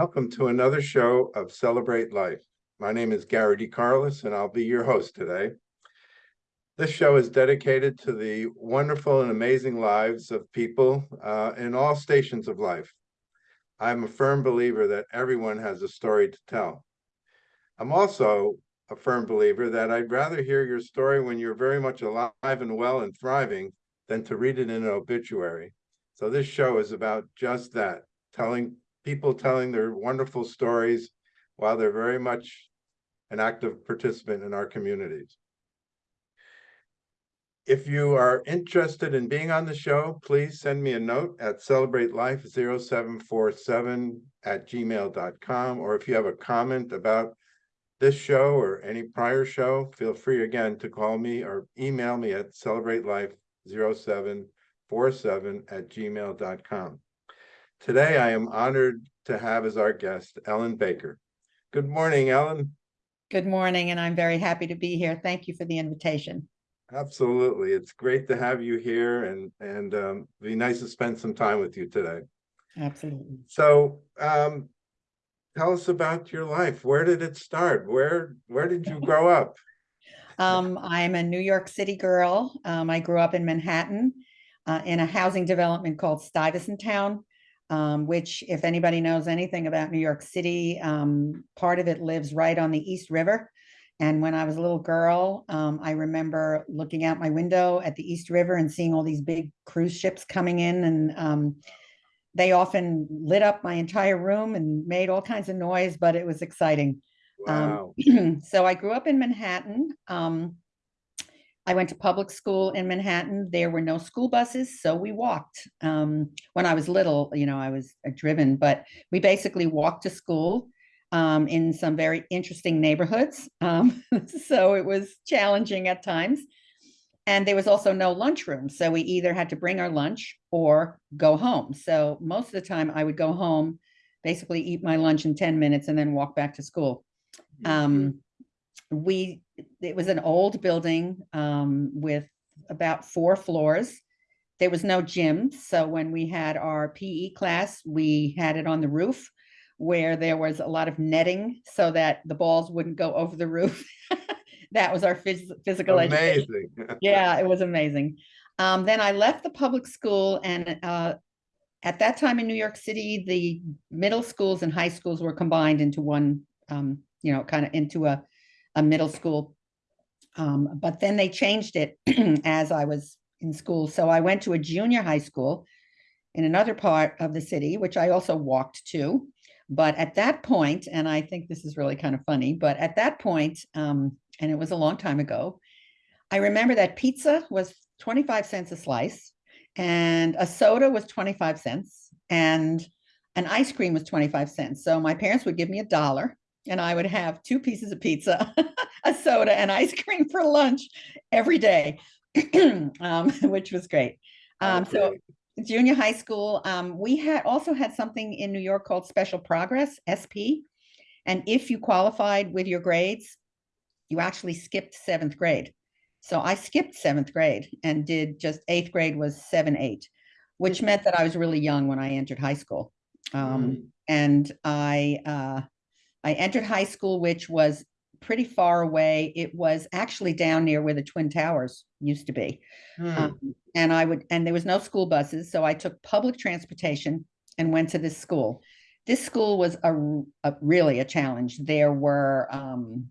Welcome to another show of Celebrate Life. My name is Gary DeCarlos and I'll be your host today. This show is dedicated to the wonderful and amazing lives of people uh, in all stations of life. I'm a firm believer that everyone has a story to tell. I'm also a firm believer that I'd rather hear your story when you're very much alive and well and thriving than to read it in an obituary. So this show is about just that, telling people telling their wonderful stories while they're very much an active participant in our communities. If you are interested in being on the show, please send me a note at celebrate-life0747 at gmail.com. Or if you have a comment about this show or any prior show, feel free again to call me or email me at celebrate-life0747 at gmail.com. Today, I am honored to have as our guest Ellen Baker. Good morning, Ellen. Good morning, and I'm very happy to be here. Thank you for the invitation. Absolutely. It's great to have you here and, and um, be nice to spend some time with you today. Absolutely. So um, tell us about your life. Where did it start? Where, where did you grow up? Um, I'm a New York City girl. Um, I grew up in Manhattan uh, in a housing development called Stuyvesant Town um, which if anybody knows anything about New York City, um, part of it lives right on the East River. And when I was a little girl, um, I remember looking out my window at the East River and seeing all these big cruise ships coming in and um, they often lit up my entire room and made all kinds of noise, but it was exciting. Um, wow. so I grew up in Manhattan. I went to public school in Manhattan. There were no school buses, so we walked. Um, when I was little, you know, I was uh, driven, but we basically walked to school um, in some very interesting neighborhoods. Um, so it was challenging at times. And there was also no lunchroom. So we either had to bring our lunch or go home. So most of the time I would go home, basically eat my lunch in 10 minutes and then walk back to school. Um, we it was an old building um, with about four floors. There was no gym. So when we had our PE class, we had it on the roof where there was a lot of netting so that the balls wouldn't go over the roof. that was our phys physical amazing. education. yeah, it was amazing. Um, then I left the public school and uh, at that time in New York City, the middle schools and high schools were combined into one, um, you know, kind of into a a middle school. Um, but then they changed it as I was in school. So I went to a junior high school in another part of the city, which I also walked to. But at that point, and I think this is really kind of funny, but at that point, um, and it was a long time ago, I remember that pizza was 25 cents a slice and a soda was 25 cents and an ice cream was 25 cents. So my parents would give me a dollar and I would have two pieces of pizza, a soda, and ice cream for lunch every day, um, which was great. Um, so junior high school, um, we had also had something in New York called Special Progress, SP. And if you qualified with your grades, you actually skipped seventh grade. So I skipped seventh grade and did just eighth grade was seven, eight, which meant that I was really young when I entered high school. Um, mm. And I, uh, I entered high school, which was pretty far away. It was actually down near where the Twin Towers used to be. Hmm. Um, and I would, and there was no school buses. So I took public transportation and went to this school. This school was a, a really a challenge. There were um,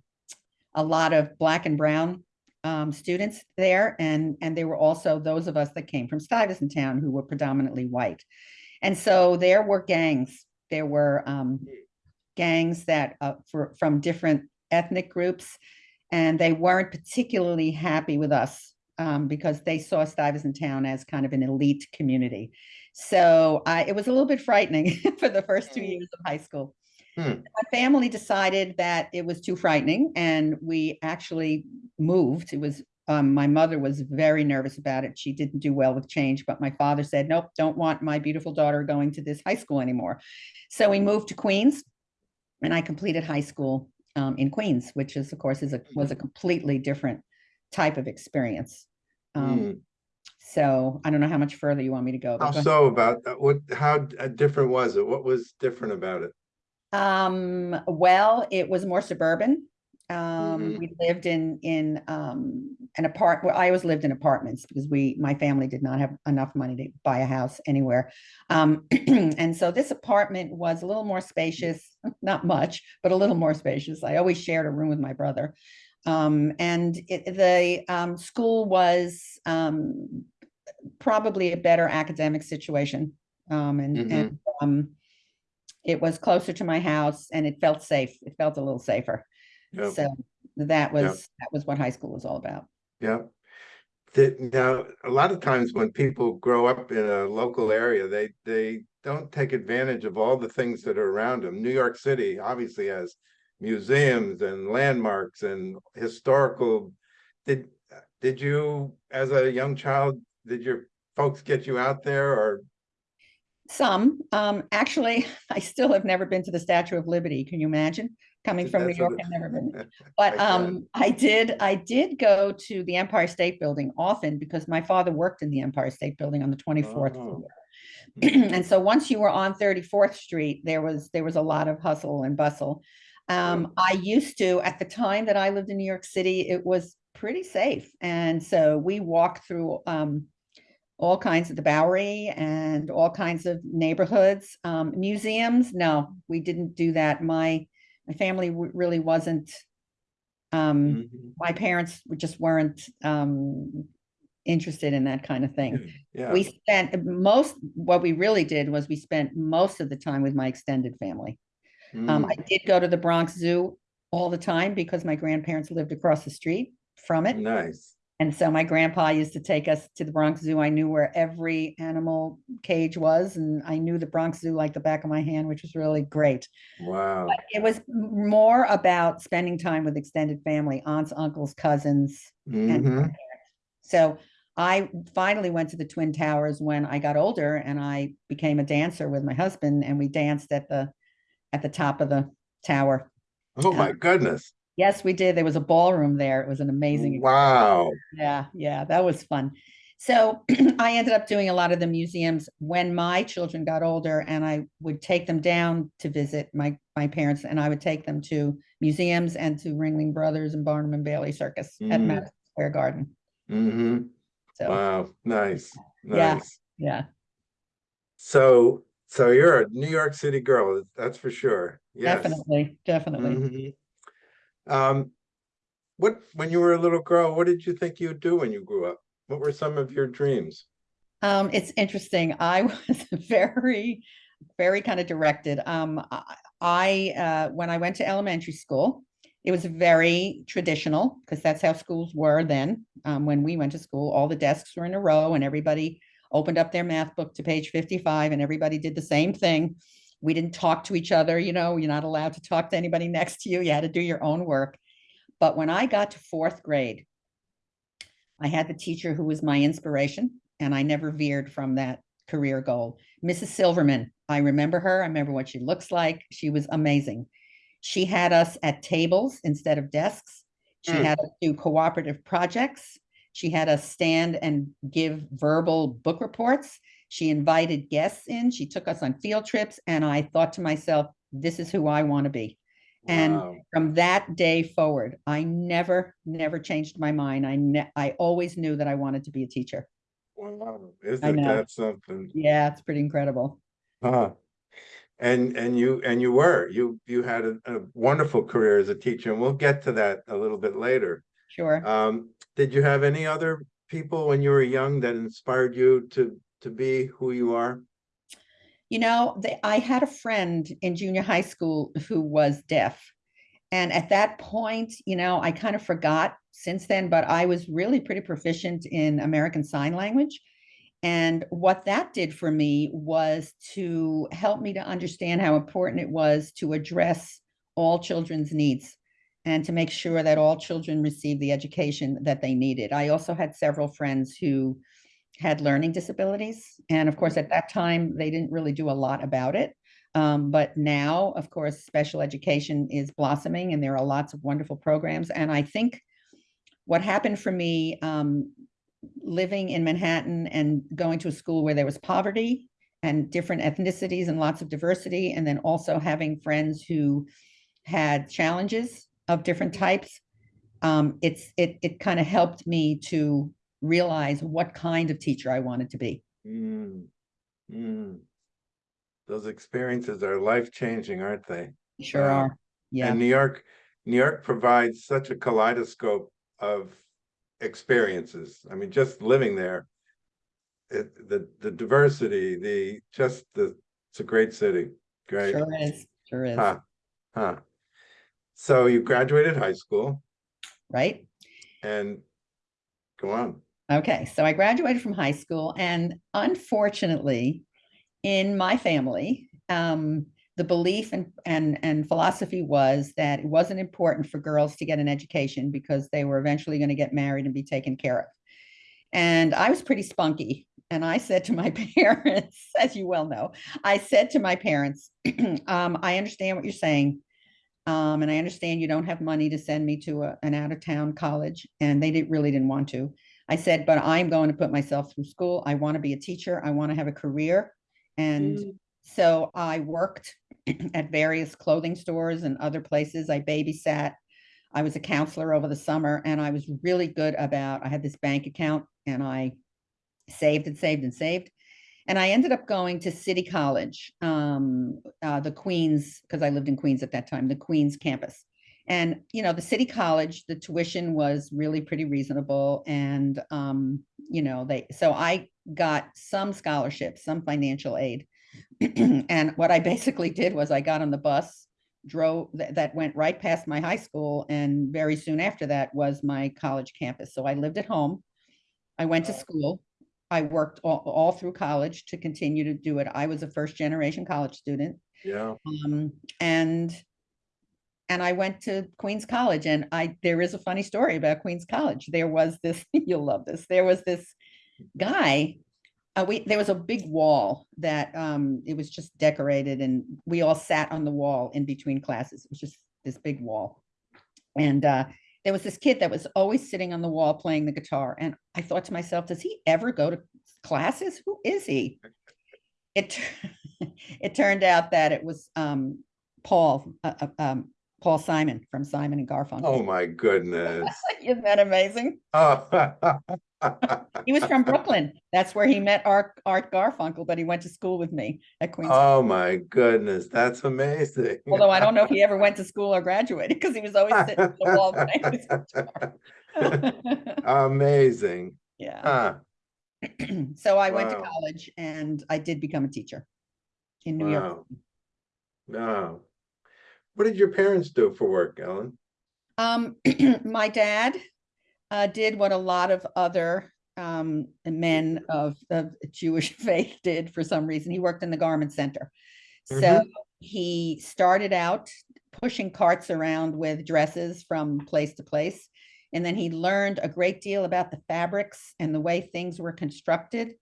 a lot of black and brown um, students there. And, and there were also those of us that came from Stuyvesant Town who were predominantly white. And so there were gangs. There were um, gangs that uh, for, from different ethnic groups, and they weren't particularly happy with us um, because they saw Stuyvesant Town as kind of an elite community. So I, it was a little bit frightening for the first two hmm. years of high school. Hmm. My family decided that it was too frightening, and we actually moved. It was um, my mother was very nervous about it. She didn't do well with change, but my father said, nope, don't want my beautiful daughter going to this high school anymore. So we moved to Queens and I completed high school um, in Queens, which is, of course, is a was a mm-hmm. completely different type of experience. Um, mm. So I don't know how much further you want me to go. How so about that? What? How uh, different was it? What was different about it? Um, well, it was more suburban. Um, Mhm. we lived in, in, um, an apart, well, I always lived in apartments because we, my family did not have enough money to buy a house anywhere. Um, and so this apartment was a little more spacious, not much, but a little more spacious. I always shared a room with my brother. Um, and it, the, um, school was, um, probably a better academic situation. Um, and, Mhm. and, um, it was closer to my house and it felt safe. It felt a little safer. Yep. So that was, that was what high school was all about. Yeah. Now, a lot of times when people grow up in a local area, they, they don't take advantage of all the things that are around them. New York City obviously has museums and landmarks and historical. Did, did you, as a young child, did your folks get you out there or? Some, um, actually, I still have never been to the Statue of Liberty. Can you imagine? Coming from New York, I've never been. But um, I did, I did go to the Empire State Building often because my father worked in the Empire State Building on the twenty-fourth Oh. floor. And so once you were on Thirty-fourth Street, there was, there was a lot of hustle and bustle. Um, I used to, at the time that I lived in New York City, it was pretty safe. And so we walked through um all kinds of the Bowery and all kinds of neighborhoods. Um, museums, no, we didn't do that. My, my family really wasn't um, Mhm. my parents just weren't um interested in that kind of thing. Yeah, We spent most, what we really did was we spent most of the time with my extended family. Um, I Mm, did go to the Bronx Zoo all the time because my grandparents lived across the street from it. nice. And so my grandpa used to take us to the Bronx Zoo. I knew where every animal cage was, and I knew the Bronx Zoo like the back of my hand, which was really great. Wow. It was more about spending time with extended family, aunts, uncles, cousins, and Mhm. grandparents. So I finally went to the Twin Towers when I got older and I became a dancer with my husband and we danced at the at the top of the tower. Oh, my goodness. Yes, we did. There was a ballroom there. It was an amazing Wow. Yeah, yeah, that was fun. So I ended up doing a lot of the museums when my children got older and I would take them down to visit my my parents and I would take them to museums and to Ringling Brothers and Barnum and Bailey Circus at Mm. Madison Square Garden. hmm So Wow, nice, Yeah. nice. yeah. So, so you're a New York City girl, that's for sure. Yes. Definitely, definitely. Mhm. Um, what, when you were a little girl, what did you think you'd do when you grew up? What were some of your dreams? Um, it's interesting. I was very, very kind of directed. Um, I, uh, when I went to elementary school, it was very traditional because that's how schools were then. Um, when we went to school, all the desks were in a row and everybody opened up their math book to page 55 and everybody did the same thing. We didn't talk to each other, you know, you're not allowed to talk to anybody next to you. You had to do your own work. But when I got to fourth grade, I had the teacher who was my inspiration, and I never veered from that career goal. Mrs. Silverman, I remember her. I remember what she looks like. She was amazing. She had us at tables instead of desks. She Mm. had us do cooperative projects. She had us stand and give verbal book reports. She invited guests in. She took us on field trips. And I thought to myself, this is who I want to be. And Wow. from that day forward, I never, never changed my mind. I ne- I always knew that I wanted to be a teacher. Wow, isn't that something? Yeah, it's pretty incredible. Huh. And, and you, and you were, you, you had a, a wonderful career as a teacher, and we'll get to that a little bit later. Sure. Um, did you have any other people when you were young that inspired you to, to be who you are? You know, they, I had a friend in junior high school who was deaf. And at that point, you know, I kind of forgot since then, but I was really pretty proficient in American Sign Language. And what that did for me was to help me to understand how important it was to address all children's needs and to make sure that all children receive the education that they needed. I also had several friends who had learning disabilities. And of course, at that time, they didn't really do a lot about it. Um, but now, of course, special education is blossoming and there are lots of wonderful programs. And I think what happened for me um, living in Manhattan and going to a school where there was poverty and different ethnicities and lots of diversity, and then also having friends who had challenges of different types. Um, it's it it kind of helped me to realize what kind of teacher I wanted to be. Mm, mm. Those experiences are life-changing, aren't they? Sure Wow. are. Yeah. And New York, New York provides such a kaleidoscope of experiences. I mean, just living there. It, the, the diversity, the, just the, it's a great city, great. Sure is. Sure is. Huh, huh. So you graduated high school Right. and go on. Okay, so I graduated from high school, and unfortunately, in my family, um, the belief and, and, and philosophy was that it wasn't important for girls to get an education because they were eventually going to get married and be taken care of. And I was pretty spunky. And I said to my parents, as you well know, I said to my parents, um, I understand what you're saying. Um, and I understand you don't have money to send me to a, an out of town college. And they didn't really didn't want to. I said, but I'm going to put myself through school. I want to be a teacher. I want to have a career. And so I worked at various clothing stores and other places. I babysat. I was a counselor over the summer and I was really good about, I had this bank account and I saved and saved and saved. And I ended up going to City College, um, uh, the Queens, because I lived in Queens at that time, the Queens campus. And, you know, the city college, the tuition was really pretty reasonable. And, um, you know, they, so I got some scholarships, some financial aid. and what I basically did was I got on the bus, drove that, that went right past my high school. And very soon after that was my college campus. So I lived at home. I went to school. I worked all, all through college to continue to do it. I was a first generation college student. Yeah, Um, and and I went to Queens College and I there is a funny story about Queens College. There was this, you'll love this. There was this guy. Uh, we there was a big wall that um it was just decorated and we all sat on the wall in between classes. It was just this big wall. And uh there was this kid that was always sitting on the wall playing the guitar. And I thought to myself, does he ever go to classes? Who is he? It it turned out that it was um Paul, uh, uh, um, Paul Simon from Simon and Garfunkel. oh my goodness. Isn't that amazing? Oh. He was from Brooklyn. That's where he met Art, Art Garfunkel, but he went to school with me at Queens. Oh my goodness, that's amazing. Although I don't know if he ever went to school or graduated because he was always sitting on the wall playing his guitar. Amazing. Yeah. Huh, So I went to college and I did become a teacher in New York. wow. What did your parents do for work, Ellen? Um, my dad uh, did what a lot of other um, men of, Jewish faith did for some reason. He worked in the garment center. So Mhm. he started out pushing carts around with dresses from place to place. And then he learned a great deal about the fabrics and the way things were constructed.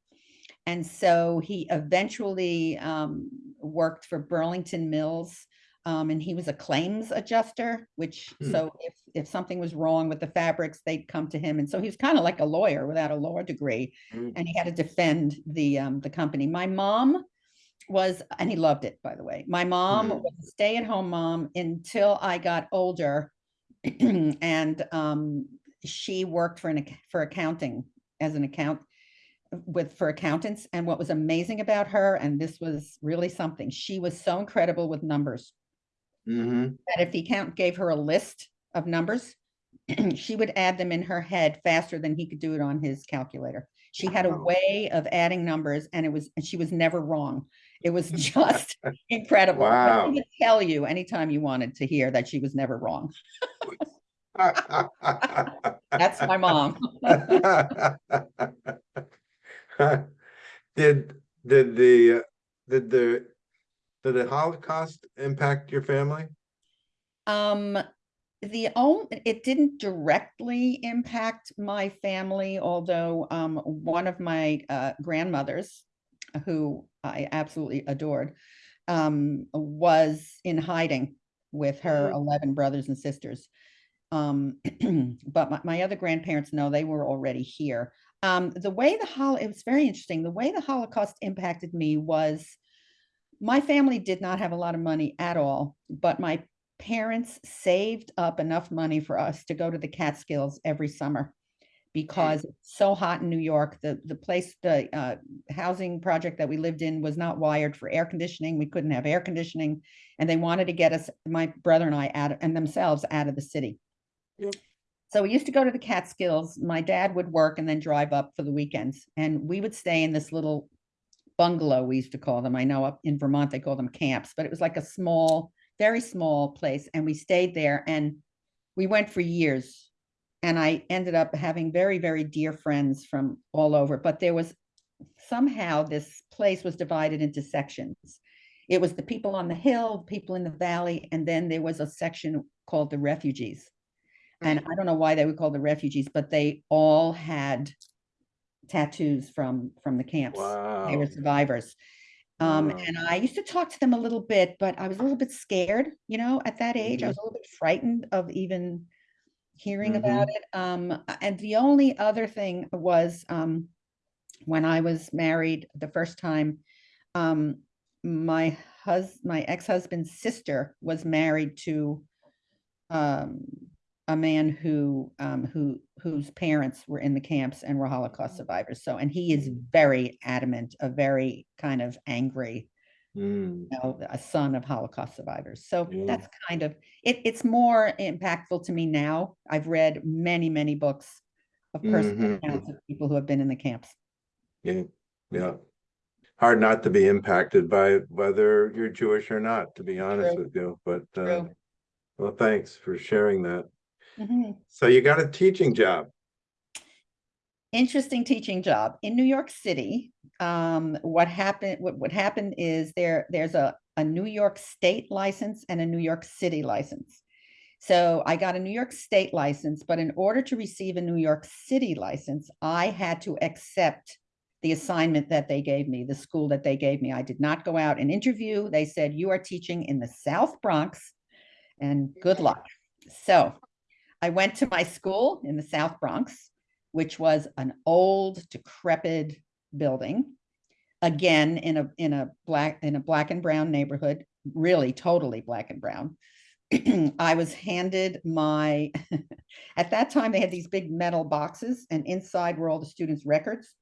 And so he eventually um, worked for Burlington Mills. Um, and he was a claims adjuster, which Hmm. so if if something was wrong with the fabrics, they'd come to him. And so he was kind of like a lawyer without a law degree, Mm, and he had to defend the um, the company. My mom was, and he loved it, by the way. My mom Hmm. was a stay-at-home mom until I got older, and um, she worked for an ac- for accounting as an account with for accountants. And what was amazing about her, and this was really something, she was so incredible with numbers mhm. that if the accountant gave her a list of numbers, she would add them in her head faster than he could do it on his calculator. She had a way of adding numbers and it was, and she was never wrong. It was just incredible. Wow. Would tell you anytime you wanted to hear that she was never wrong. That's my mom. Did, did the, did the, did the Holocaust impact your family? Um, the only, it didn't directly impact my family, although um, one of my uh, grandmothers, who I absolutely adored, um, was in hiding with her Mhm. 11 brothers and sisters. Um, but my, my other grandparents, no, they were already here. Um, the way the hol, it was very interesting. The way the Holocaust impacted me was my family did not have a lot of money at all, but my parents saved up enough money for us to go to the Catskills every summer because it's so hot in New York. The the place, the uh, housing project that we lived in was not wired for air conditioning. We couldn't have air conditioning, and they wanted to get us, my brother and I, out and themselves out of the city. Yep. So we used to go to the Catskills. My dad would work and then drive up for the weekends, and we would stay in this little bungalow. We used to call them. I know up in Vermont they call them camps, but it was like a small, very small place, and we stayed there. And we went for years and I ended up having very, very dear friends from all over, but there was somehow this place was divided into sections. It was the people on the hill, people in the valley, and then there was a section called the refugees. And mm. I don't know why they were called the refugees, but they all had tattoos from from the camps. Wow. They were survivors. Um, Wow. and I used to talk to them a little bit, but I was a little bit scared, you know, at that age. I Mhm. was a little bit frightened of even hearing Mm-hmm. about it. Um, and the only other thing was um, when I was married the first time, um, my hus my ex-husband's sister was married to um, a man who um, who whose parents were in the camps and were Holocaust survivors. So, and he is Mm. very adamant, a very kind of angry Mm, you know, a son of Holocaust survivors. So Yeah. that's kind of it. It's more impactful to me now. I've read many, many books of personal Mhm. accounts of people who have been in the camps. Yeah, yeah. Hard not to be impacted by whether you're Jewish or not, to be honest True. with you, but, uh, well, thanks for sharing that. Mhm. So you got a teaching job. Interesting teaching job in New York City. Um, what happened? What what happened is there there's a a New York State license and a New York City license. So I got a New York State license, but in order to receive a New York City license, I had to accept the assignment that they gave me, the school that they gave me. I did not go out and interview. They said, you are teaching in the South Bronx and good luck. So I went to my school in the South Bronx, which was an old decrepit building. Again, in a in a black in a black and brown neighborhood, really totally black and brown. I was handed my, at that time, they had these big metal boxes and inside were all the students' records.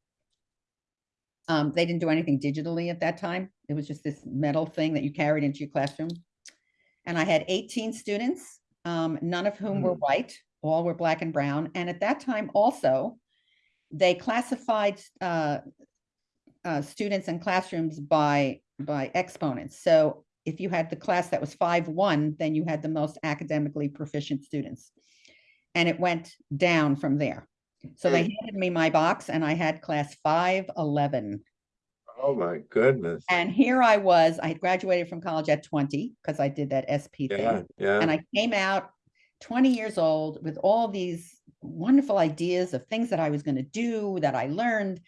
Um, they didn't do anything digitally at that time. It was just this metal thing that you carried into your classroom. And I had 18 students, um, none of whom were Hmm. white, all were black and brown. And at that time also, they classified uh, uh, students and classrooms by by exponents. So if you had the class that was five one, then you had the most academically proficient students, and it went down from there. So they handed me my box, and I had class five eleven. Oh, my goodness. And here I was. I had graduated from college at twenty because I did that SP Yeah, thing, and. I came out twenty years old with all these wonderful ideas of things that I was going to do that I learned.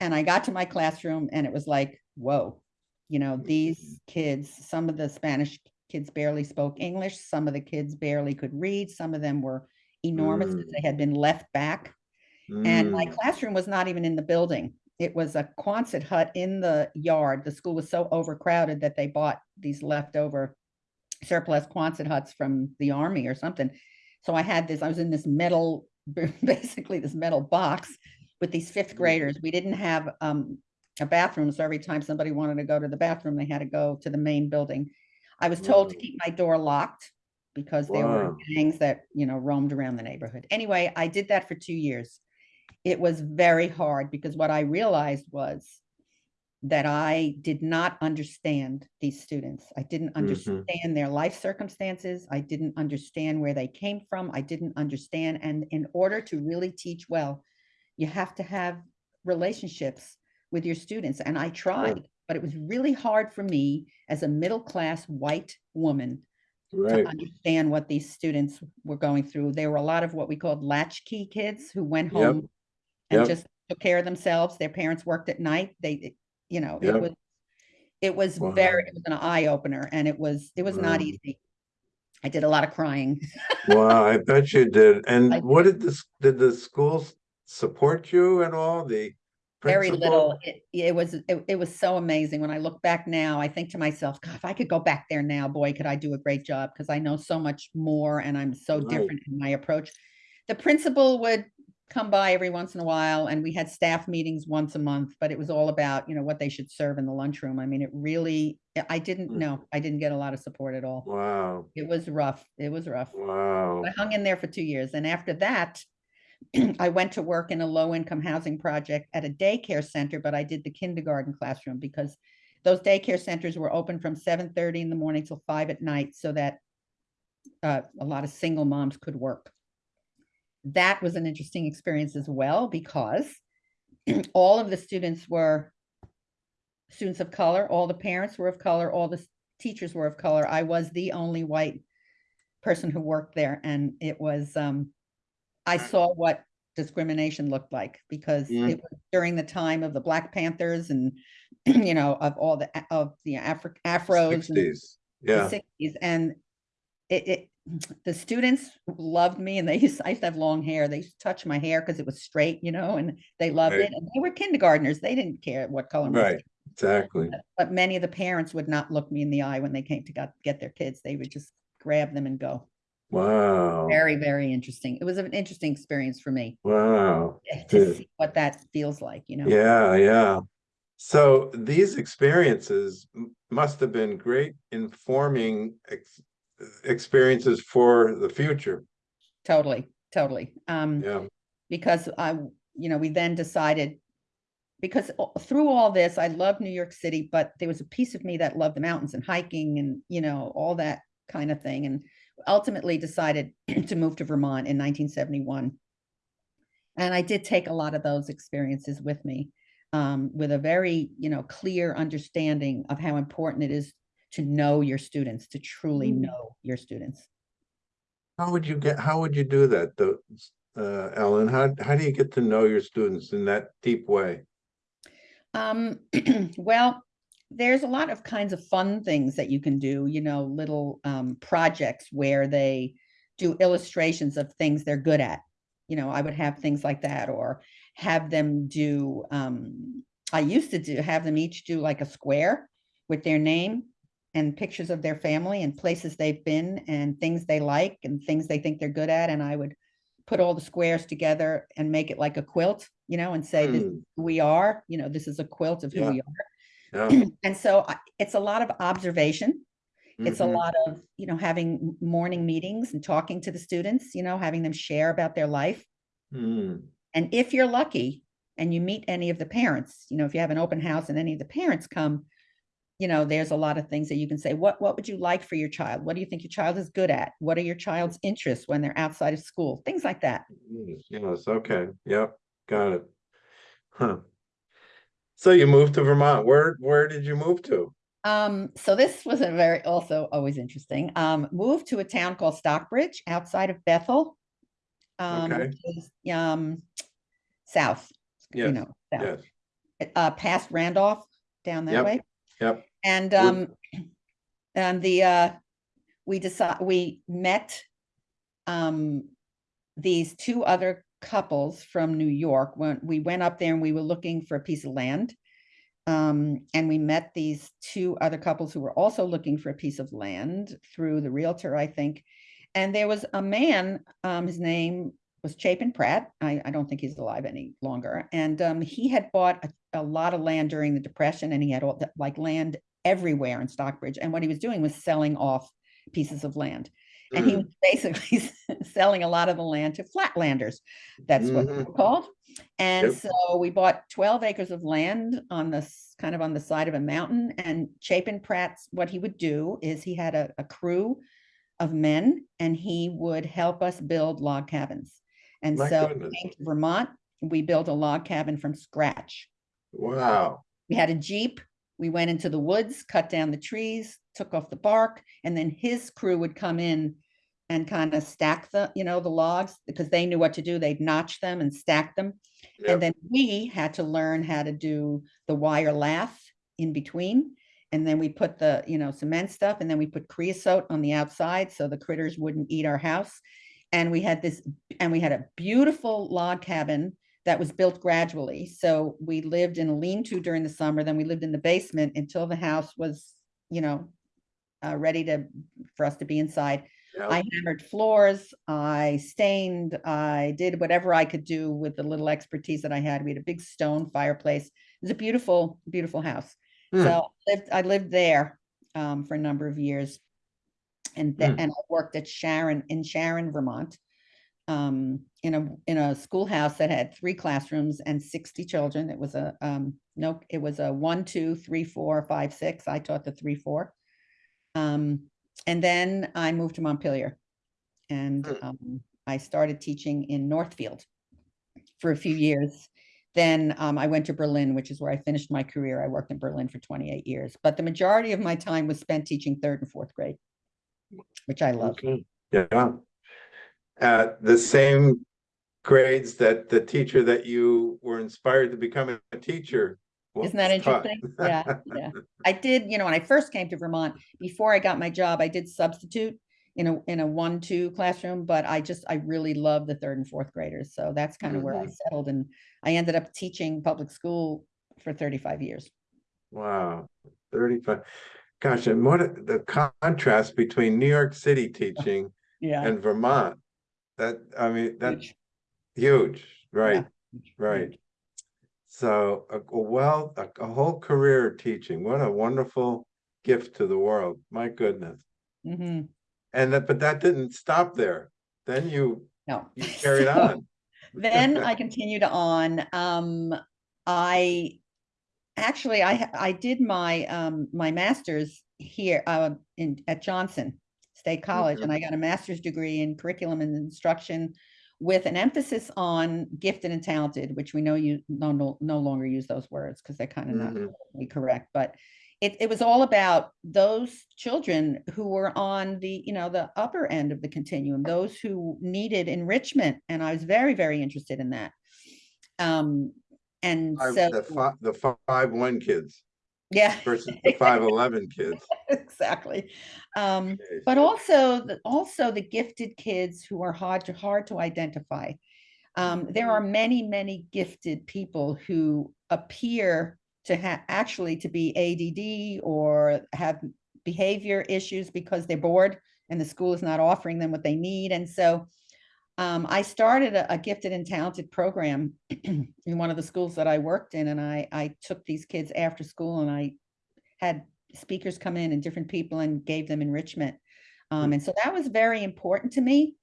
And I got to my classroom and it was like, whoa, you know, these kids, some of the Spanish kids barely spoke English, some of the kids barely could read, some of them were enormous because Mm. they had been left back. And my Mm, classroom was not even in the building. It was a Quonset hut in the yard. The school was so overcrowded that they bought these leftover surplus Quonset huts from the army or something. So I had this, I was in this metal, basically this metal box with these fifth Mm. graders. We didn't have um, a bathroom, so every time somebody wanted to go to the bathroom, they had to go to the main building. I was told to keep my door locked because there were gangs that, you know, roamed around the neighborhood. Anyway, I did that for two years. It was very hard because what I realized was that I did not understand these students. I didn't Mhm. understand their life circumstances. I didn't understand where they came from. I didn't understand. And in order to really teach well, you have to have relationships with your students. And I tried, but it was really hard for me as a middle class white woman to understand what these students were going through. There were a lot of what we called latchkey kids who went Yep. And Yep. just took care of themselves. Their parents worked at night. They, you know, it was, it was Wow. very, it was an eye opener and it was, it was not easy. I did a lot of crying. wow, I bet you did. I And what did this, did the schools support you at all? The Very principal? little. It, it was, it, it was so amazing. When I look back now, I think to myself, God, if I could go back there now, boy, could I do a great job because I know so much more and I'm so Right. different in my approach. The principal would come by every once in a while and we had staff meetings once a month, but it was all about, you know, what they should serve in the lunchroom. I mean, it really, I didn't Mm. know, I didn't get a lot of support at all. Wow, It was rough. It was rough. wow. I hung in there for two years. And after that, I went to work in a low income housing project at a daycare center, but I did the kindergarten classroom because those daycare centers were open from seven thirty in the morning till five at night so that uh, a lot of single moms could work. That was an interesting experience as well because all of the students were students of color, all the parents were of color, all the teachers were of color. I was the only white person who worked there and it was um I saw what discrimination looked like because Mm. it was during the time of the Black Panthers and you know of all the of the Afro afros and Sixties, the yeah, 60s and it, it the students loved me and they used I used to have long hair they used to touch my hair because it was straight you know and they loved Right. it and they were kindergartners they didn't care what color right, exactly. but many of the parents would not look me in the eye when they came to got, get their kids. They would just grab them and go. Wow, Very, very interesting. It was an interesting experience for me wow. to see what that feels like, you know? Yeah, yeah. So these experiences must have been great informing ex experiences for the future. Totally, totally. Um, Yeah, because I, you know, we then decided, because through all this, I love New York City, but there was a piece of me that loved the mountains and hiking and, you know, all that kind of thing. And ultimately decided to move to Vermont in 1971. And I did take a lot of those experiences with me um, with a very, you know, clear understanding of how important it is to know your students, to truly Mm. know your students. how would you get, how would you do that, though, uh, Ellen? How, how do you get to know your students in that deep way? Um, well, there's a lot of kinds of fun things that you can do, you know, little um, projects where they do illustrations of things they're good at. You know, I would have things like that or have them do, um, I used to do, have them each do like a square with their name and pictures of their family and places they've been and things they like and things they think they're good at. And I would put all the squares together and make it like a quilt, you know, and say, this Hmm. is who we are, you know, this is a quilt of who we are. Yeah. And so I- it's a lot of observation. It's a mhm, lot of, you know, having morning meetings and talking to the students, you know, having them share about their life. mm, And if you're lucky and you meet any of the parents, you know, if you have an open house and any of the parents come, you know, there's a lot of things that you can say, what, what would you like for your child? What do you think your child is good at? What are your child's interests when they're outside of school? Things like that. mm, Yes, okay, yep, got it. Huh. So you moved to Vermont. Where, where did you move to? Um, so this was a very, also always interesting. Um, moved to a town called Stockbridge outside of Bethel. Um, Okay. is, um, south, you Yes, know, south, Yes, uh, past Randolph, down that Yep, way. Yep. And, um, and the, uh, we decide, we met, um, these two other couples from New York when we went up there and we were looking for a piece of land. Um, and we met these two other couples who were also looking for a piece of land through the realtor, I think. And there was a man, um, his name was Chapin Pratt. I, I don't think he's alive any longer. And um, he had bought a, a lot of land during the Depression and he had all the, like land everywhere in Stockbridge. And what he was doing was selling off pieces of land. And he Mm, was basically selling a lot of the land to flatlanders. That's what Mhm. they're called. And Yep. so we bought 12 acres of land on this kind of on the side of a mountain. And Chapin Pratt's what he would do is he had a, a crew of men and he would help us build log cabins. And My so goodness. came to Vermont, we built a log cabin from scratch. Wow, We had a Jeep. We went into the woods, cut down the trees, took off the bark, and then his crew would come in and kind of stack the, you know, the logs because they knew what to do. They'd notch them and stack them. Yep. And then we had to learn how to do the wire lath in between. And then we put the, you know, cement stuff and then we put creosote on the outside so the critters wouldn't eat our house. And we had this, and we had a beautiful log cabin that was built gradually. So we lived in a lean-to during the summer, then we lived in the basement until the house was, you know, uh, ready to, for us to be inside. Yeah. I hammered floors, I stained, I did whatever I could do with the little expertise that I had. We had a big stone fireplace. It was a beautiful, beautiful house. Hmm. So I lived, I lived there um, for a number of years. And then, Hmm. and I worked at Sharon, in Sharon, Vermont. Um, in a, in a schoolhouse that had three classrooms and sixty children. It was a, um, no, it was a one, two, three, four, five, six. I taught the three, four. Um, and then I moved to Montpelier. And Mm. um, I started teaching in Northfield for a few years. Then um, I went to Berlin, which is where I finished my career. I worked in Berlin for 28 years, but the majority of my time was spent teaching third and fourth grade, which I love. Okay, yeah. At the same grades that the teacher that you were inspired to become a teacher. Isn't that interesting? Yeah, yeah. I did, you know, when I first came to Vermont, before I got my job, I did substitute in a, in a one, two classroom, but I just, I really love the third and fourth graders. So that's kind of where I Mhm. settled and I ended up teaching public school for 35 years. Wow, thirty-five. Gosh, and what the contrast between New York City teaching Yeah. and Vermont. That, I mean, that's huge, huge, right, huge, right. huge. So, a, a well, a, a whole career teaching, what a wonderful gift to the world, my goodness. Mhm. And that, but that didn't stop there. Then you, No. you carried So- on. then I continued on. Um, I actually I I did my um my master's here uh in at Johnson State College, Mhm. and I got a master's degree in curriculum and instruction with an emphasis on gifted and talented, which we know you no no, no longer use those words because they're kind of not Mhm. politically correct, but it, it was all about those children who were on the, you know, the upper end of the continuum, those who needed enrichment. And I was very, very interested in that. Um, and Five- so, The five, the five one kids yeah, versus the five eleven kids. exactly. Um, Okay, but so- also the, also the gifted kids who are hard to hard to identify. Um, there are many, many gifted people who appear to have actually to be ADD or have behavior issues because they're bored and the school is not offering them what they need. And so um, I started a, a gifted and talented program in one of the schools that I worked in, and I I took these kids after school and I had speakers come in and different people and gave them enrichment. Um, and so that was very important to me.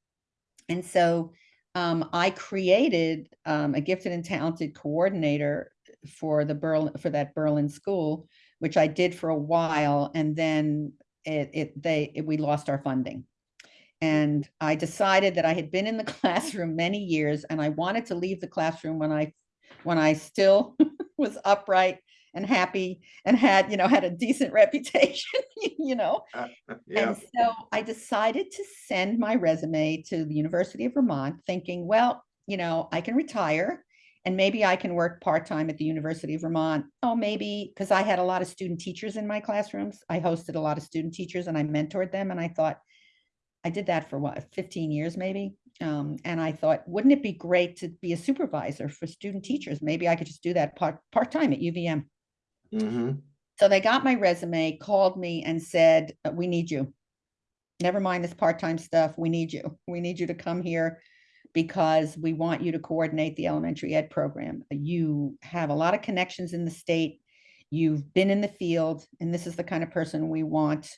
And so um, I created um, a gifted and talented coordinator for the Berlin for that Berlin school, which I did for a while, and then it, it they it, we lost our funding. And I decided that I had been in the classroom many years, and I wanted to leave the classroom when I when I still was upright and happy and had you know had a decent reputation, you know. Uh, uh, yeah, And so I decided to send my resume to the University of Vermont, thinking, well, you know, I can retire and maybe I can work part-time at the University of Vermont. Oh, maybe because I had a lot of student teachers in my classrooms. I hosted a lot of student teachers and I mentored them. And I thought, I did that for what, 15 years maybe? Um, and I thought, wouldn't it be great to be a supervisor for student teachers? Maybe I could just do that part, part-time at UVM. hmm So they got my resume, called me and said, "Uh, we need you. Never mind this part-time stuff. We need you. We need you to come here because we want you to coordinate the elementary ed program. You have a lot of connections in the state. You've been in the field, and this is the kind of person we want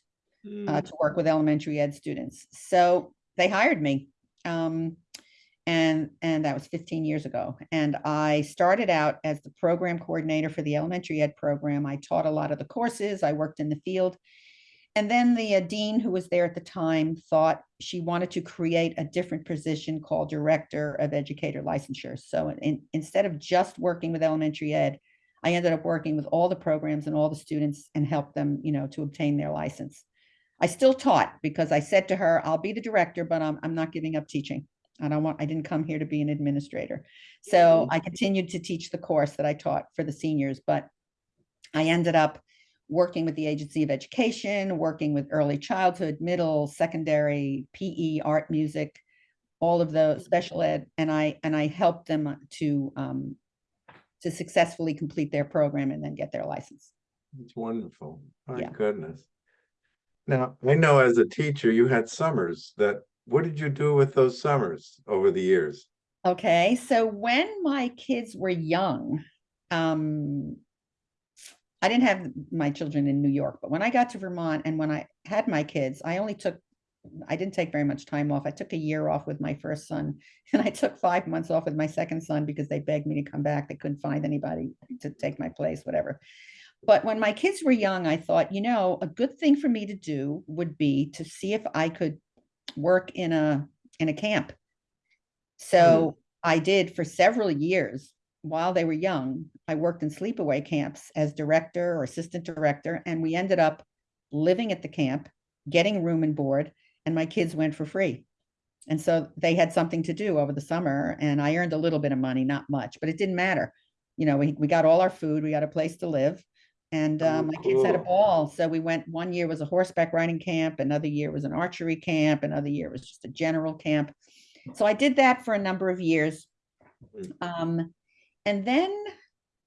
uh, to work with elementary ed students. So they hired me. Um, and and that was 15 years ago. And I started out as the program coordinator for the elementary ed program. I taught a lot of the courses. I worked in the field. And then the uh, dean who was there at the time thought she wanted to create a different position called director of educator licensure. So in, instead of just working with elementary ed, I ended up working with all the programs and all the students and helped them, you know, to obtain their license. I still taught because I said to her, I'll be the director, but I'm, I'm not giving up teaching. I don't want, I didn't come here to be an administrator. So. I continued to teach the course that I taught for the seniors, but I ended up working with the Agency of Education, working with early childhood, middle, secondary, PE, art, music, all of the special ed, and I, and I helped them to, um, to successfully complete their program and then get their license. It's wonderful. My Yeah. goodness. Now, I know as a teacher, you had summers that, what did you do with those summers over the years? Okay, so when my kids were young, um, I didn't have my children in New York, but when I got to Vermont and when I had my kids, I only took, I didn't take very much time off. I took a year off with my first son and I took five months off with my second son because they begged me to come back. They couldn't find anybody to take my place, whatever. But when my kids were young, I thought, you know, a good thing for me to do would be to see if I could work in a, in a camp. Mm. So I did for several years while they were young. I worked in sleepaway camps as director or assistant director, and we ended up living at the camp, getting room and board, and my kids went for free. And so they had something to do over the summer, and I earned a little bit of money, not much, but it didn't matter. You know, we, we got all our food, we got a place to live, and uh, my kids had a ball. So we went, one year was a horseback riding camp, another year was an archery camp, another year was just a general camp. So I did that for a number of years. Um, and then,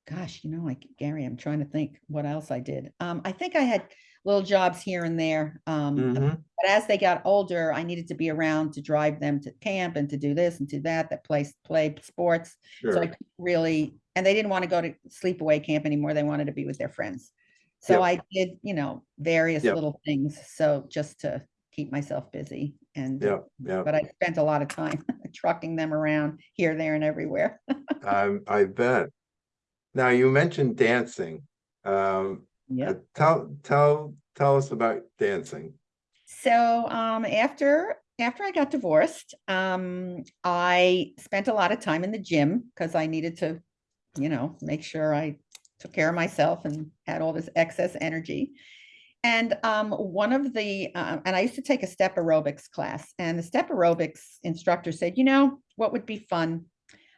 gosh, you know, like Gary, I'm trying to think what else I did. Um, I think I had little jobs here and there. Um, Mhm. but as they got older, I needed to be around to drive them to camp and to do this and do that, that play, play sports. So I couldn't really, and they didn't want to go to sleepaway camp anymore. They wanted to be with their friends. So Yep. I did, you know, various Yep. little things. So just to keep myself busy and, Yeah, yeah. but I spent a lot of time trucking them around here, there and everywhere. Um, I bet. Now, you mentioned dancing. Um, Yeah. uh, tell, tell, tell us about dancing. So um, after after I got divorced, um, I spent a lot of time in the gym because I needed to, you know, make sure I took care of myself and had all this excess energy. And um, one of the uh, and I used to take a step aerobics class, and the step aerobics instructor said, you know, what would be fun?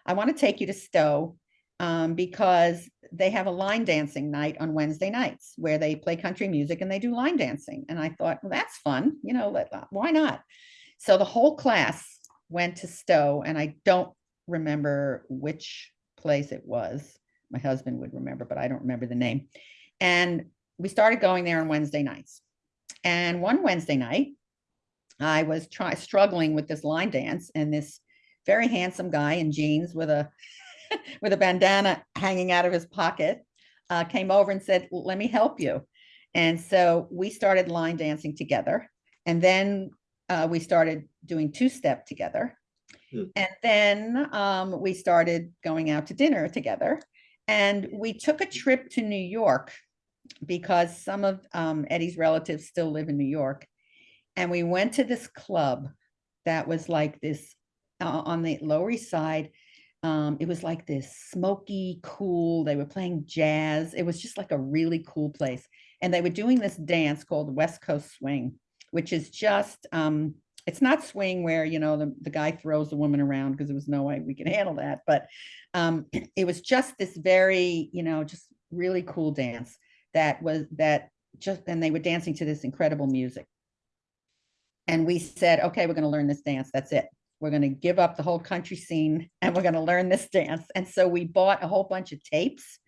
I want to take you to Stowe um, because they have a line dancing night on Wednesday nights where they play country music and they do line dancing. And I thought, well, that's fun. You know, uh, why not? So the whole class went to Stowe, and I don't remember which place it was. My husband would remember, but I don't remember the name. And we started going there on Wednesday nights. And one Wednesday night, I was try struggling with this line dance, and this very handsome guy in jeans with a with a bandana hanging out of his pocket uh, came over and said, "Let me help you." And so we started line dancing together, and then uh, we started doing two step together, Hmm. and then um, we started going out to dinner together, and we took a trip to New York because some of um, Eddie's relatives still live in New York, and we went to this club that was like this uh, on the Lower East Side. Um, it was like this smoky, cool. They were playing jazz. It was just like a really cool place. And they were doing this dance called West Coast Swing, which is just um, it's not swing where you know the, the guy throws the woman around because there was no way we could handle that. But um, it was just this very, you know, just really cool dance that was that just and they were dancing to this incredible music. And we said, okay, we're going to learn this dance. That's it. We're going to give up the whole country scene and we're going to learn this dance. And so we bought a whole bunch of tapes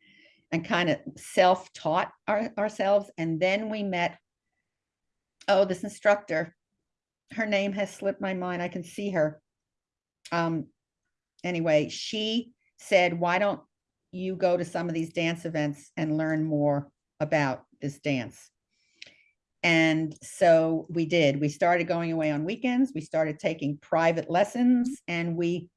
and kind of self-taught our, ourselves. And then we met, oh, this instructor, her name has slipped my mind. I can see her. Um, anyway, she said, why don't you go to some of these dance events and learn more about this dance? And so we did. We started going away on weekends. We started taking private lessons and we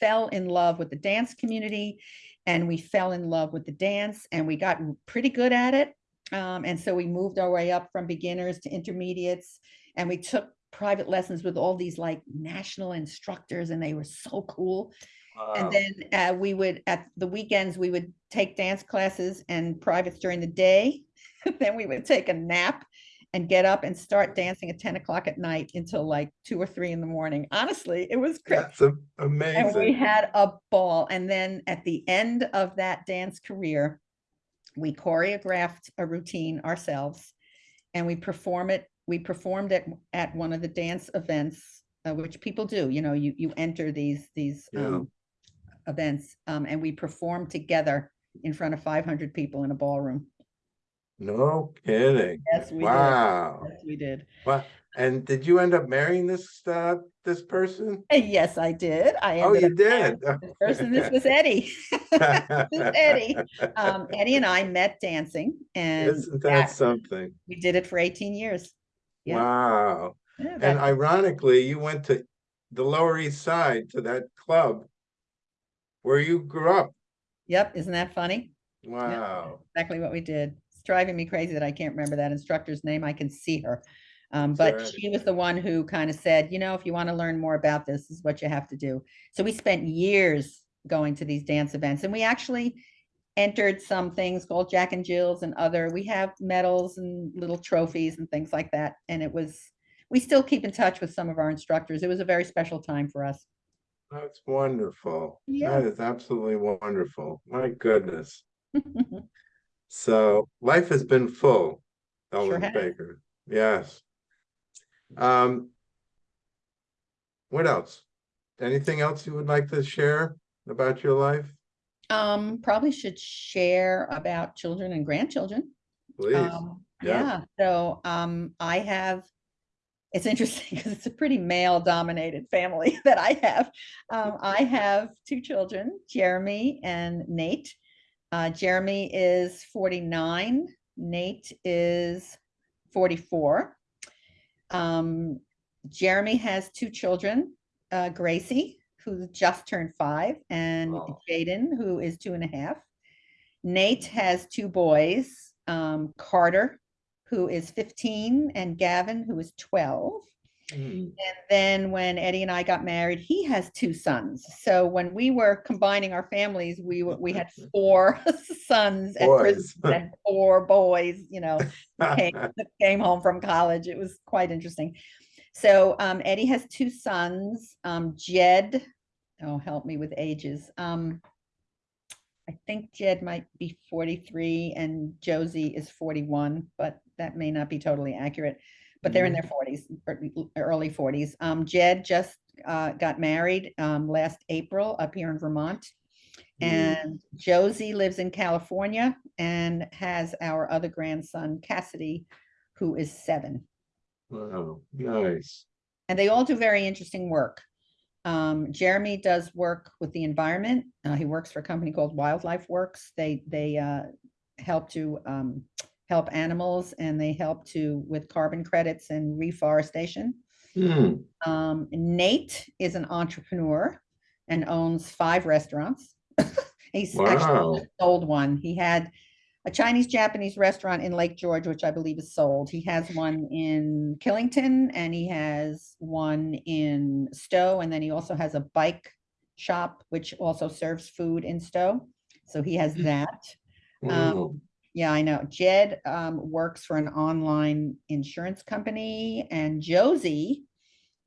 fell in love with the dance community and we fell in love with the dance and we got pretty good at it. Um, and so we moved our way up from beginners to intermediates and we took private lessons with all these like national instructors and they were so cool. And then uh, we would, at the weekends, we would take dance classes and privates during the day. Then we would take a nap and get up and start dancing at 10 o'clock at night until like two or three in the morning. Honestly, it was great. That's a- And we had a ball. And then at the end of that dance career, we choreographed a routine ourselves and we perform it. We performed it at one of the dance events uh, which people do, you know, you, you enter these, these, Yeah. um, events, um, and we perform together in front of five hundred people in a ballroom. No kidding. Yes, we did. Wow. Yes, we did. Wow. And did you end up marrying this, uh, this person? Uh, Yes, I did. I Oh, you up did? this person. This was Eddie. This is Eddie. Um, Eddie and I met dancing and Isn't that that- something? we did it for eighteen years. Yeah. Wow. Yeah, And ironically, you went to the Lower East Side to that club where you grew up. Yep, isn't that funny? Wow. Exactly what we did. Driving me crazy that I can't remember that instructor's name. I can see her. Um, but she was the one who kind of said, you know, if you want to learn more about this, this is what you have to do. So we spent years going to these dance events and we actually entered some things called Jack and Jill's and other, we have medals and little trophies and things like that. And it was, we still keep in touch with some of our instructors. It was a very special time for us. That's wonderful. Yeah. That is absolutely wonderful. My goodness. So life has been full, Ellen has. Baker. Yes. Um. What else? Anything else you would like to share about your life? Um, probably should share about children and grandchildren. Please. Um, yeah. yeah, so, um, I have, it's interesting because it's a pretty male dominated family that I have. Um, I have two children, Jeremy and Nate. Uh, Jeremy is forty-nine, Nate is forty-four. Um, Jeremy has two children, uh, Gracie, who just turned five, and Wow. Jaden, who is two and a half. Nate has two boys, um, Carter, who is 15, and Gavin, who is 12. Hmm. And then when Eddie and I got married, he has two sons. So when we were combining our families, we we had four sons at Christmas Boys. and four boys, you know, came, came home from college. It was quite interesting. So um, Eddie has two sons, um, Jed, oh, help me with ages. Um, I think Jed might be 43 and Josey is 41, but that may not be totally accurate. But they're in their 40s, early 40s. Um, Jed just uh, got married um, last April up here in Vermont. Mm. And Josey lives in California and has our other grandson, Cassidy, who is seven. Wow, nice. And they all do very interesting work. Um, Jeremy does work with the environment. Uh, he works for a company called Wildlife Works. They, they, uh, help to, um, help animals and they help to with carbon credits and reforestation. Hmm, Um, Nate is an entrepreneur and owns five restaurants. He's Wow. actually sold one. He had a Chinese Japanese restaurant in Lake George, which I believe is sold. He has one in Killington and he has one in Stowe. And then he also has a bike shop, which also serves food in Stowe. So he has that. wow. Yeah, I know. Jed um, works for an online insurance company and Josey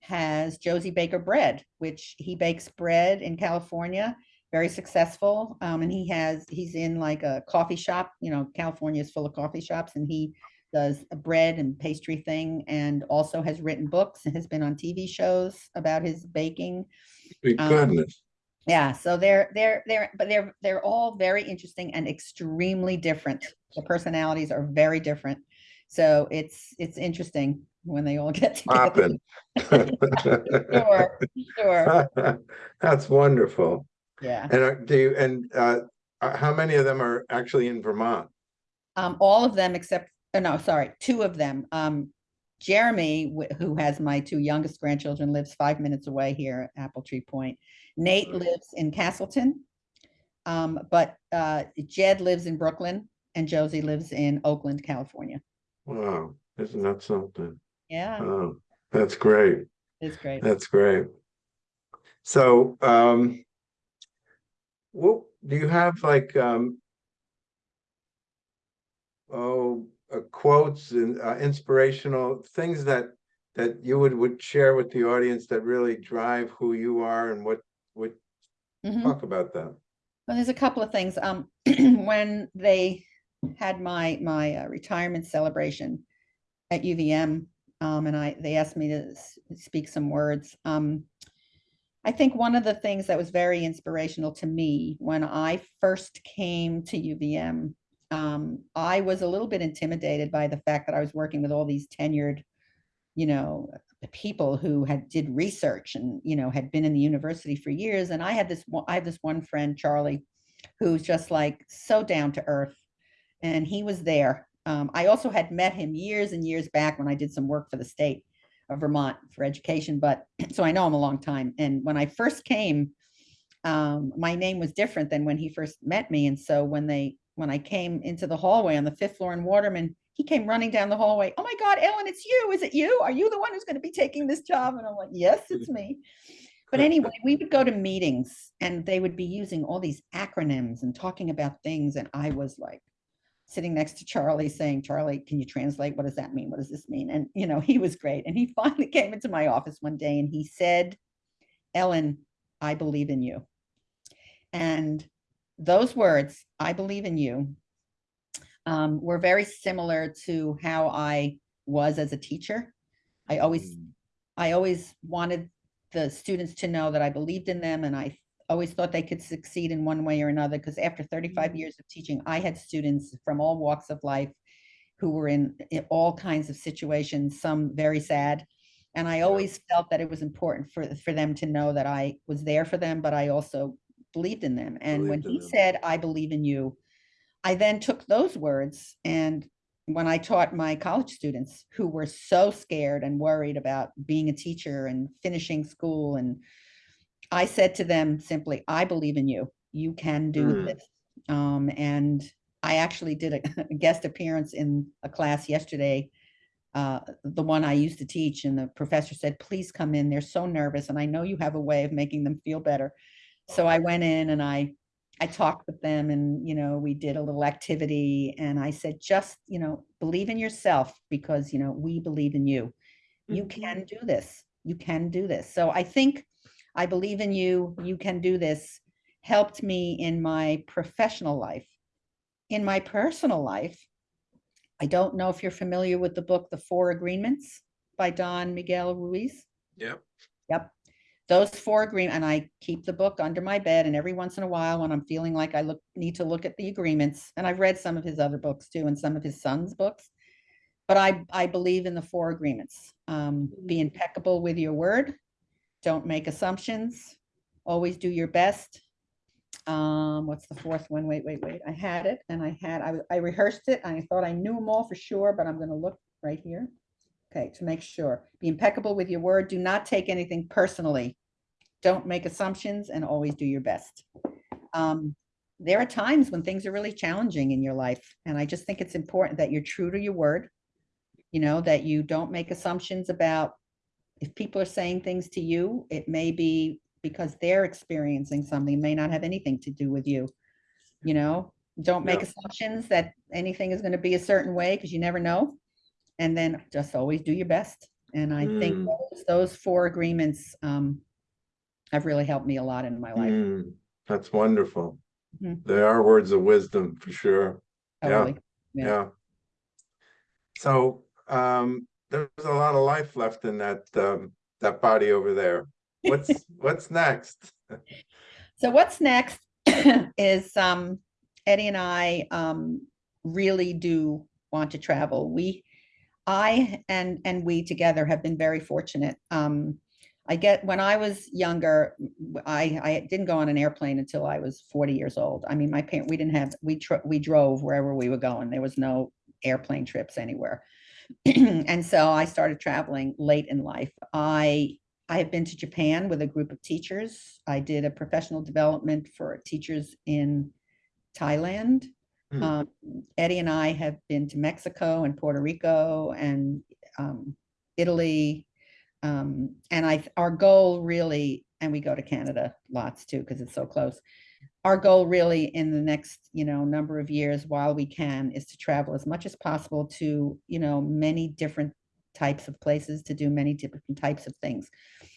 has Josey Baker Bread, which he bakes bread in California, very successful. Um, and he has, he's in like a coffee shop, you know, California is full of coffee shops and he does a bread and pastry thing and also has written books and has been on TV shows about his baking. Um, goodness. Yeah, so they're they're they're but they're they're all very interesting and extremely different. The personalities are very different. So it's it's interesting when they all get together. Sure, sure. That's wonderful. Yeah. And are- do you, and uh, uh, how many of them are actually in Vermont? Um, all of them except, oh, no, sorry, two of them. Um, Jeremy, who has my two youngest grandchildren, lives five minutes away here at Apple Tree Point. Nate lives in Castleton. Um, but uh, Jed lives in Brooklyn and Josey lives in Oakland, California. Wow, isn't that something? Yeah, Oh, that's great. it's great. That's great. So, um, what, do you have like, um, oh, uh, quotes and uh, inspirational things that, that you would, would share with the audience that really drive who you are and what, what, Mhm. talk about that? Well, there's a couple of things. Um, when they had my my uh, retirement celebration at UVM, um, and I, they asked me to speak some words. Um, I think one of the things that was very inspirational to me when I first came to UVM, um, I was a little bit intimidated by the fact that I was working with all these tenured, you know, the people who had did research and, you know, had been in the university for years. And I had this, one- I have this one friend, Charlie, who's just like so down to earth. And he was there. Um, I also had met him years and years back when I did some work for the state of Vermont for education, but so I know him a long time. And when I first came, um, my name was different than when he first met me. And so when they, when I came into the hallway on the fifth floor in Waterman, he came running down the hallway. Oh my God, Ellen, it's you. Is it you? Are you the one who's going to be taking this job? And I'm like, yes, it's me. But anyway, we would go to meetings and they would be using all these acronyms and talking about things. And I was like, sitting next to Charlie saying, Charlie, can you translate? What does that mean? What does this mean? And, you know, he was great. And he finally came into my office one day and he said, Ellen, I believe in you. And those words, I believe in you, um, were very similar to how I was as a teacher. I always, Mm, I always wanted the students to know that I believed in them and I always thought they could succeed in one way or another because after 35 Mm. years of teaching, I had students from all walks of life who were in, in all kinds of situations, some very sad. And I always felt that it was important for, for them to know that I was there for them, but I also believed in them. And when Believed in he them. said, I believe in you, I then took those words and when I taught my college students who were so scared and worried about being a teacher and finishing school and I said to them simply, I believe in you. You can do Mm. this. Um, and I actually did a, a guest appearance in a class yesterday, uh, the one I used to teach, and the professor said, please come in. They're so nervous, and I know you have a way of making them feel better. So I went in and I I talked with them and you know we did a little activity and I said just you know believe in yourself because you know we believe in you. You Mhm. can do this. You can do this. So I think I believe in you. You can do this. Helped me in my professional life. In my personal life, I don't know if you're familiar with the book, The Four Agreements by Don Miguel Ruiz. Yep. Yep. Those four agreement, and I keep the book under my bed and every once in a while when I'm feeling like I look, need to look at the agreements, and I've read some of his other books too, and some of his son's books. But I, I believe in the four agreements. Um, be impeccable with your word. Don't make assumptions. Always do your best. Um, what's the fourth one? Wait, wait, wait. I had it and I had, I, I rehearsed it. and I thought I knew them all for sure, but I'm gonna look right here. Okay, to make sure. Be impeccable with your word. Do not take anything personally. Don't make assumptions and always do your best. Um, there are times when things are really challenging in your life, and I just think it's important that you're true to your word. You know, that you don't make assumptions about if people are saying things to you, it may be because they're experiencing something, may not have anything to do with you. You know, don't make Yeah. assumptions that anything is gonna be a certain way, because you never know. And then just always do your best. And I think Mm. those, those four agreements, um, have really helped me a lot in my life. Mm, That's wonderful. Mhm. They are words of wisdom for sure. Yeah. Yeah. Yeah. So, um, there's a lot of life left in that, um, that body over there. What's, what's next? So what's next is um, Eddie and I um, really do want to travel. We, I and and we together have been very fortunate. Um, I get when I was younger, I, I didn't go on an airplane until I was 40 years old. I mean, my parent we didn't have we we drove wherever we were going. There was no airplane trips anywhere. and so I started traveling late in life. I I have been to Japan with a group of teachers. I did a professional development for teachers in Thailand. Hmm. Um, Eddie and I have been to Mexico and Puerto Rico and um, Italy. Um, and I, our goal really, and we go to Canada lots too, because it's so close. Our goal really in the next, you know, number of years while we can is to travel as much as possible to, you know, many different types of places to do many different types of things.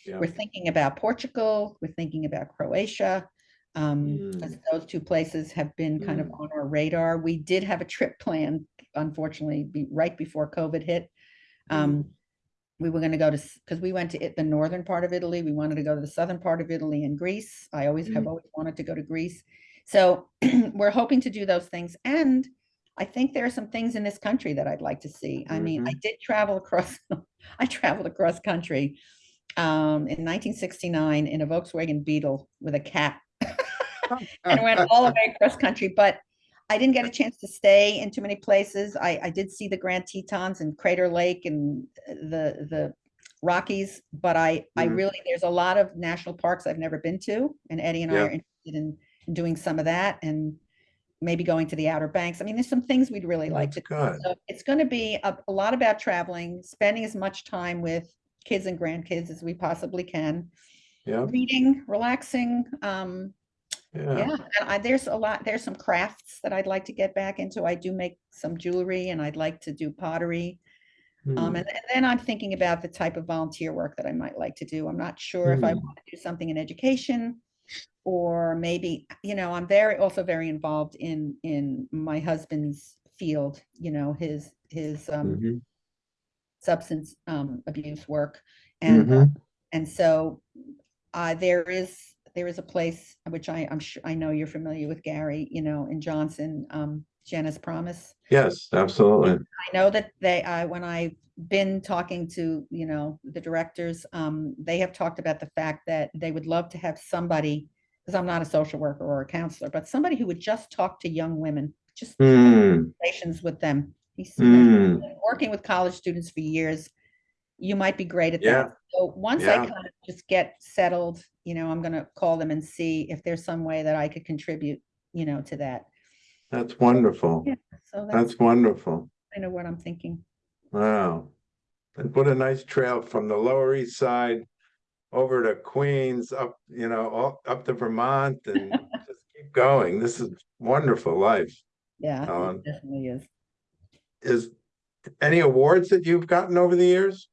Yeah. We're thinking about Portugal, we're thinking about Croatia. Um, Mm. those two places have been kind of Mm. on our radar. We did have a trip planned, unfortunately, be right before COVID hit. Mm. Um, we were gonna go to, because we went to it- the northern part of Italy. We wanted to go to the southern part of Italy and Greece. I always have Mm. always wanted to go to Greece. So we're hoping to do those things. And I think there are some things in this country that I'd like to see. I mean, I did travel across, I traveled across country um, in 1969 in a Volkswagen Beetle with a cat and went all the way across country, but I didn't get a chance to stay in too many places. I, I did see the Grand Tetons and Crater Lake and the, the Rockies, but I, I Mhm. really, there's a lot of national parks I've never been to. And Eddie and I are interested in, in doing some of that and maybe going to the Outer Banks. I mean, there's some things we'd really like That's to good. so it's going to be a, a lot about traveling, spending as much time with kids and grandkids as we possibly can, Yeah, reading, relaxing. Um, yeah. yeah, and I, there's a lot, there's some crafts that I'd like to get back into. I do make some jewelry and I'd like to do pottery. Um, Hmm, and, and then I'm thinking about the type of volunteer work that I might like to do. I'm not sure if I Hmm. want to do something in education or maybe, you know, I'm very, also very involved in, in my husband's field, you know, his, his, um, mhm, substance um, abuse work. And, uh, mhm. and so uh, there is, there is a place which I, I'm sure, I know you're familiar with Gary, you know, in Johnson, um, Jenna's Promise. Yes, absolutely. I know that they, I, when I've been talking to, you know, the directors, um, they have talked about the fact that they would love to have somebody, because I'm not a social worker or a counselor, but somebody who would just talk to young women, just Hmm, relations with them. He's been working with college students for years. You might be great at Yeah, that. So once I kind of just get settled, you know, I'm gonna call them and see if there's some way that I could contribute, you know, to that. That's wonderful. Yeah, so that's That's wonderful. I know what I'm thinking. Wow. And what a nice trail from the Lower East Side over to Queens, up, you know, all up to Vermont and just keep going. This is wonderful life. Yeah, it definitely is. Is any awards that you've gotten over the years?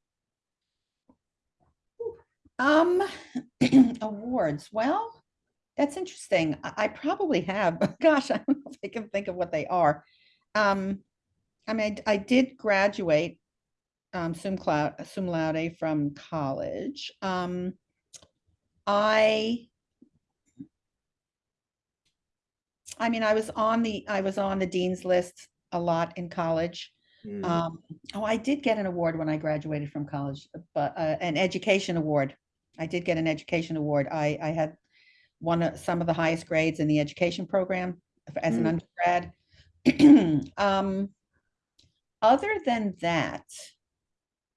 Um, awards, well, that's interesting. I, I probably have, but gosh, I don't know if I can think of what they are. Um, I mean, I did graduate um, sum cloud, sum laude from college. Um, I, I mean, I was on the, I was on the dean's list a lot in college. Hmm, Um, oh, I did get an award when I graduated from college, but uh, an education award. I did get an education award. I, I had one of some of the highest grades in the education program as an undergrad. Um, other than that,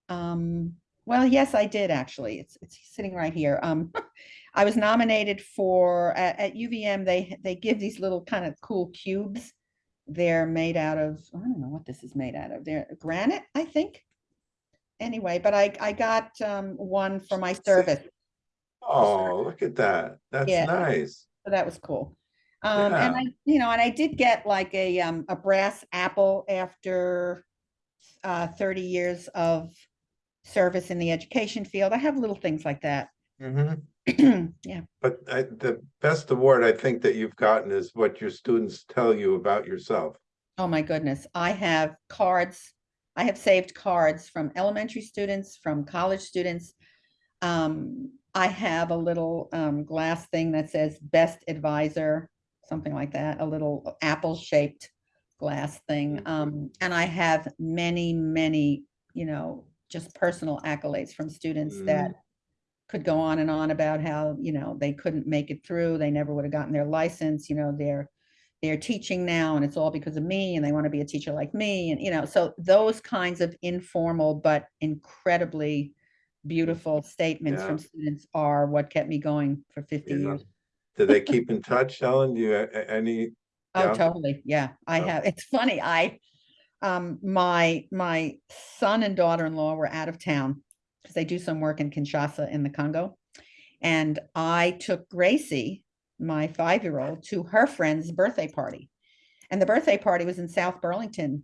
um, well, yes, I did actually. It's it's sitting right here. Um, I was nominated for at, at UVM. They they give these little kind of cool cubes. They're made out of I don't know what this is made out of. They're granite, I think. Anyway, but I I got um, one for my service, Oh, look at that. That's Yeah. nice. so that was cool. Um, and Yeah. I, you know, and I did get like a um a brass apple after uh 30 years of service in the education field. I have little things like that. Mhm. Yeah. But I, the best award I think that you've gotten is what your students tell you about yourself. Oh my goodness. I have cards. I have saved cards from elementary students, from college students. Um, I have a little um, glass thing that says best advisor, something like that, a little apple shaped glass thing. Mhm. Um, and I have many, many, you know, just personal accolades from students that could go on and on about how, you know, they couldn't make it through. They never would have gotten their license, you know, they're they're teaching now and it's all because of me and they want to be a teacher like me and you know so those kinds of informal but incredibly beautiful statements from students are what kept me going for 50 Yeah. years Do they keep in touch, Ellen? Do you, a- any? oh Yeah. totally yeah i Oh. have it's funny i um my my son and daughter-in-law were out of town because they do some work in kinshasa in the congo and i took gracie my five-year-old to her friend's birthday party and the birthday party was in south burlington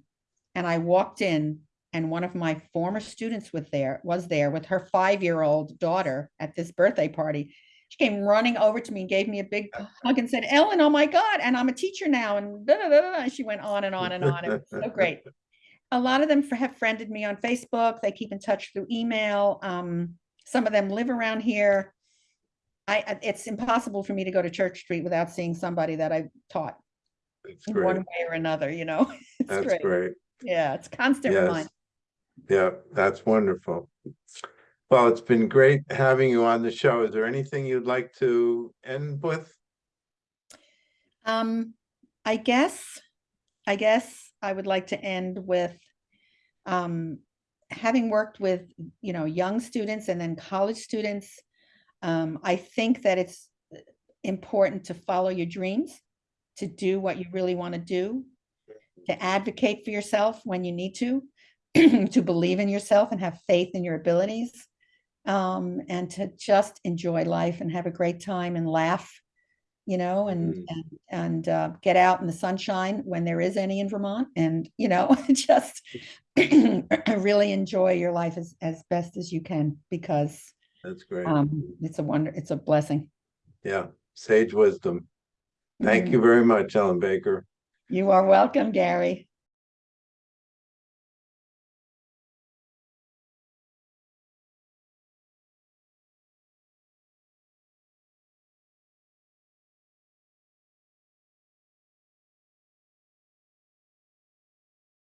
and i walked in and one of my former students was there was there with her five-year-old daughter at this birthday party she came running over to me and gave me a big hug and said ellen oh my god and i'm a teacher now and da, da, da, da. she went on and on and on it was so great a lot of them have friended me on Facebook. They keep in touch through email. Um, some of them live around here. I, it's impossible for me to go to Church Street without seeing somebody that I've taught in great. one way or another, you know? It's That's great. great. Yeah, it's constant Yes. reminder. Yeah, that's wonderful. Well, it's been great having you on the show. Is there anything you'd like to end with? Um, I guess, I guess I would like to end with um, having worked with, you know, young students and then college students. Um, I think that it's important to follow your dreams, to do what you really want to do, to advocate for yourself when you need to, to believe in yourself and have faith in your abilities, um, and to just enjoy life and have a great time and laugh, you know, and Mm. and and uh, get out in the sunshine when there is any in Vermont, and you know, just really enjoy your life as as best as you can because That's great. um, it's a wonder, it's a blessing. Yeah, sage wisdom. Thank Mhm. you very much, Ellen Baker. You are welcome, Gary.